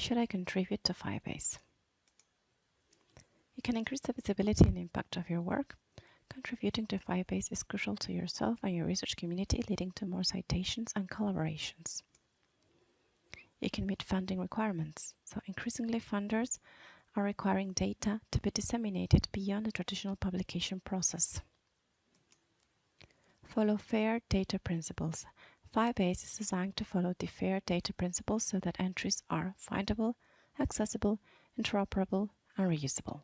should I contribute to Firebase? You can increase the visibility and impact of your work. Contributing to Firebase is crucial to yourself and your research community, leading to more citations and collaborations. You can meet funding requirements. So increasingly funders are requiring data to be disseminated beyond the traditional publication process. Follow FAIR data principles. Firebase is designed to follow the FAIR data principles so that entries are findable, accessible, interoperable, and reusable.